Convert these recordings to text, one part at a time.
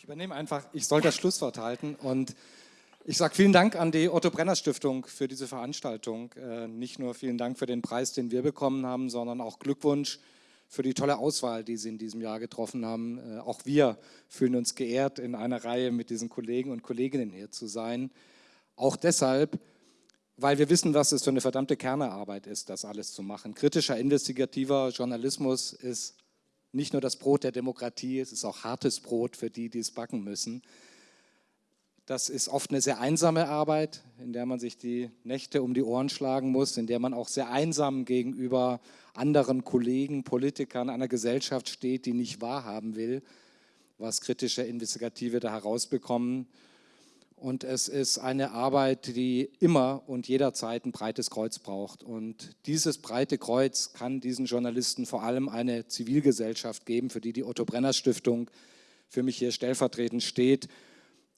Ich übernehme einfach, ich soll das Schlusswort halten und ich sage vielen Dank an die Otto Brenner Stiftung für diese Veranstaltung. Äh, nicht nur vielen Dank für den Preis, den wir bekommen haben, sondern auch Glückwunsch für die tolle Auswahl, die Sie in diesem Jahr getroffen haben. Äh, auch wir fühlen uns geehrt, in einer Reihe mit diesen Kollegen und Kolleginnen hier zu sein. Auch deshalb, weil wir wissen, was es für eine verdammte Kernearbeit ist, das alles zu machen. Kritischer, investigativer Journalismus ist nicht nur das Brot der Demokratie, es ist auch hartes Brot für die, die es backen müssen. Das ist oft eine sehr einsame Arbeit, in der man sich die Nächte um die Ohren schlagen muss, in der man auch sehr einsam gegenüber anderen Kollegen, Politikern einer Gesellschaft steht, die nicht wahrhaben will, was kritische Investigative da herausbekommen. Und es ist eine Arbeit, die immer und jederzeit ein breites Kreuz braucht. Und dieses breite Kreuz kann diesen Journalisten vor allem eine Zivilgesellschaft geben, für die die Otto Brenner Stiftung für mich hier stellvertretend steht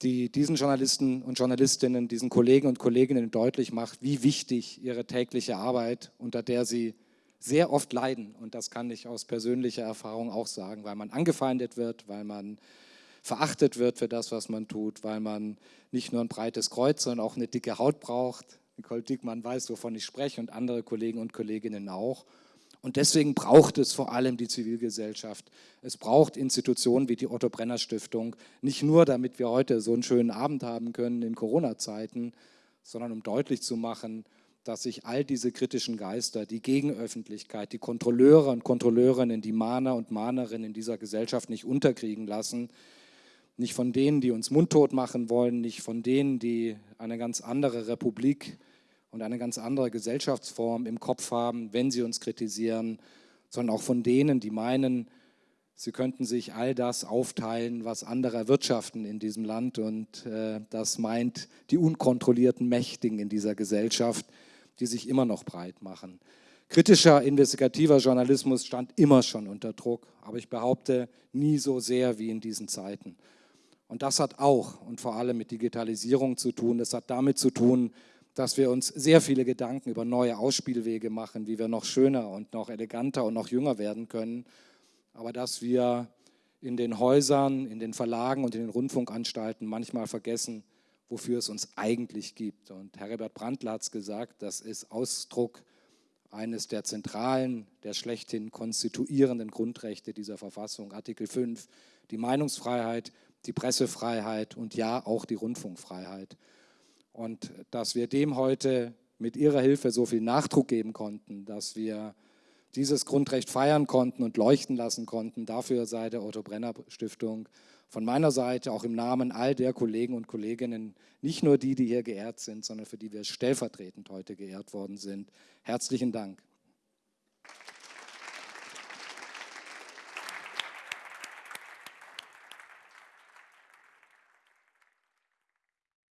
die diesen Journalisten und Journalistinnen, diesen Kollegen und Kolleginnen deutlich macht, wie wichtig ihre tägliche Arbeit, unter der sie sehr oft leiden, und das kann ich aus persönlicher Erfahrung auch sagen, weil man angefeindet wird, weil man verachtet wird für das, was man tut, weil man nicht nur ein breites Kreuz, sondern auch eine dicke Haut braucht. Nicole Dickmann weiß, wovon ich spreche und andere Kollegen und Kolleginnen auch. Und deswegen braucht es vor allem die Zivilgesellschaft. Es braucht Institutionen wie die Otto Brenner Stiftung, nicht nur damit wir heute so einen schönen Abend haben können in Corona-Zeiten, sondern um deutlich zu machen, dass sich all diese kritischen Geister, die Gegenöffentlichkeit, die Kontrolleure und Kontrolleurinnen, die Mahner und Mahnerinnen in dieser Gesellschaft nicht unterkriegen lassen, nicht von denen, die uns mundtot machen wollen, nicht von denen, die eine ganz andere Republik und eine ganz andere Gesellschaftsform im Kopf haben, wenn sie uns kritisieren, sondern auch von denen, die meinen, sie könnten sich all das aufteilen, was andere erwirtschaften in diesem Land. Und äh, das meint die unkontrollierten Mächtigen in dieser Gesellschaft, die sich immer noch breit machen. Kritischer, investigativer Journalismus stand immer schon unter Druck, aber ich behaupte, nie so sehr wie in diesen Zeiten. Und das hat auch und vor allem mit Digitalisierung zu tun. Das hat damit zu tun, dass wir uns sehr viele Gedanken über neue Ausspielwege machen, wie wir noch schöner und noch eleganter und noch jünger werden können, aber dass wir in den Häusern, in den Verlagen und in den Rundfunkanstalten manchmal vergessen, wofür es uns eigentlich gibt. Und Herbert Brandl hat es gesagt, das ist Ausdruck eines der zentralen, der schlechthin konstituierenden Grundrechte dieser Verfassung, Artikel 5, die Meinungsfreiheit, die Pressefreiheit und ja auch die Rundfunkfreiheit. Und dass wir dem heute mit Ihrer Hilfe so viel Nachdruck geben konnten, dass wir dieses Grundrecht feiern konnten und leuchten lassen konnten, dafür sei der Otto Brenner Stiftung von meiner Seite auch im Namen all der Kollegen und Kolleginnen, nicht nur die, die hier geehrt sind, sondern für die wir stellvertretend heute geehrt worden sind. Herzlichen Dank.